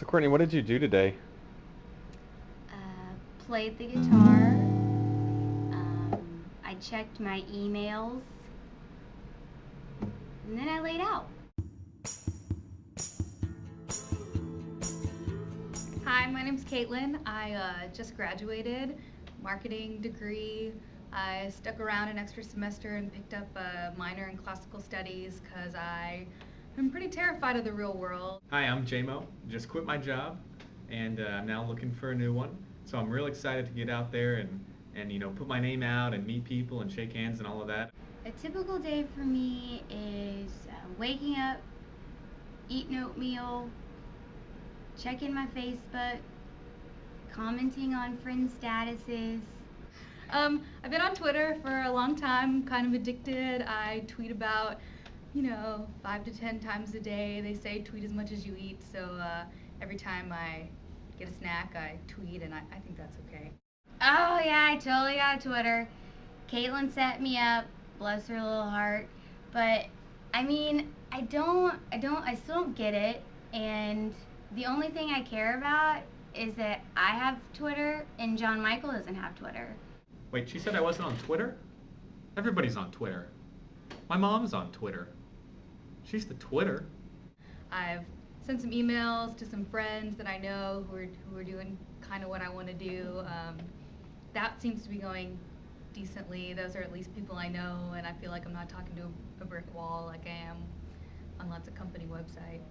So Courtney, what did you do today? Uh, played the guitar. Um, I checked my emails. And then I laid out. Hi, my name's Caitlin. I uh, just graduated, marketing degree. I stuck around an extra semester and picked up a minor in classical studies because I am pretty terrified of the real world. Hi, I'm JMO. Just quit my job, and uh, I'm now looking for a new one. So I'm real excited to get out there and, and you know put my name out and meet people and shake hands and all of that. A typical day for me is uh, waking up, eating oatmeal, checking my Facebook, commenting on friends' statuses. Um, I've been on Twitter for a long time, kind of addicted. I tweet about, you know, five to ten times a day. They say tweet as much as you eat, so uh, every time I get a snack, I tweet, and I, I think that's okay. Oh yeah, I totally got Twitter. Caitlin set me up, bless her little heart. But I mean, I don't, I don't, I still don't get it. And the only thing I care about is that I have Twitter and John Michael doesn't have Twitter. Wait, she said I wasn't on Twitter? Everybody's on Twitter. My mom's on Twitter. She's the Twitter. I've sent some emails to some friends that I know who are, who are doing kind of what I want to do. Um, that seems to be going decently. Those are at least people I know, and I feel like I'm not talking to a, a brick wall like I am on lots of company websites.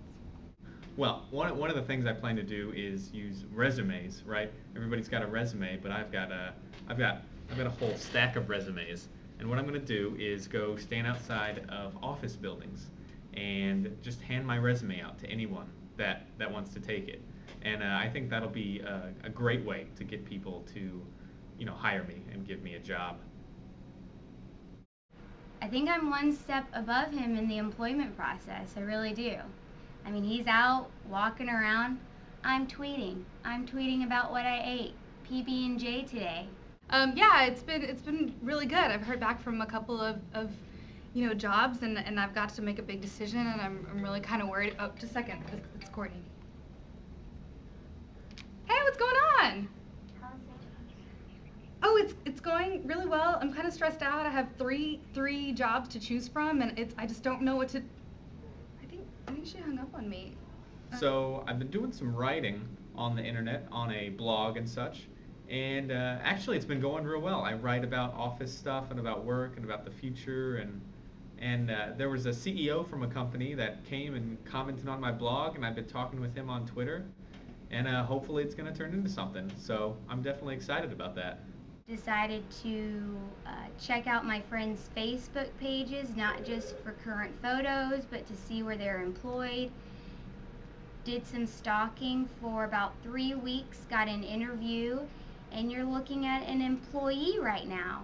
Well, one, one of the things I plan to do is use resumes, right? Everybody's got a resume, but I've got a, I've got, I've got a whole stack of resumes. And what I'm going to do is go stand outside of office buildings and just hand my resume out to anyone that, that wants to take it. And uh, I think that'll be a, a great way to get people to, you know, hire me and give me a job. I think I'm one step above him in the employment process. I really do. I mean, he's out walking around. I'm tweeting. I'm tweeting about what I ate. PB and J today. Um, yeah, it's been it's been really good. I've heard back from a couple of, of you know jobs, and, and I've got to make a big decision, and I'm, I'm really kind of worried. Oh, just a second, it's, it's Courtney. Hey, what's going on? Oh, it's it's going really well. I'm kind of stressed out. I have three three jobs to choose from, and it's I just don't know what to. I think I think she hung up on me. Uh, So I've been doing some writing on the internet, on a blog and such, and uh, actually it's been going real well. I write about office stuff and about work and about the future, and and uh, there was a CEO from a company that came and commented on my blog, and I've been talking with him on Twitter, and uh, hopefully it's going to turn into something. So I'm definitely excited about that. Decided to uh, check out my friends' Facebook pages, not just for current photos, but to see where they're employed. Did some stalking for about three weeks, got an interview, and you're looking at an employee right now.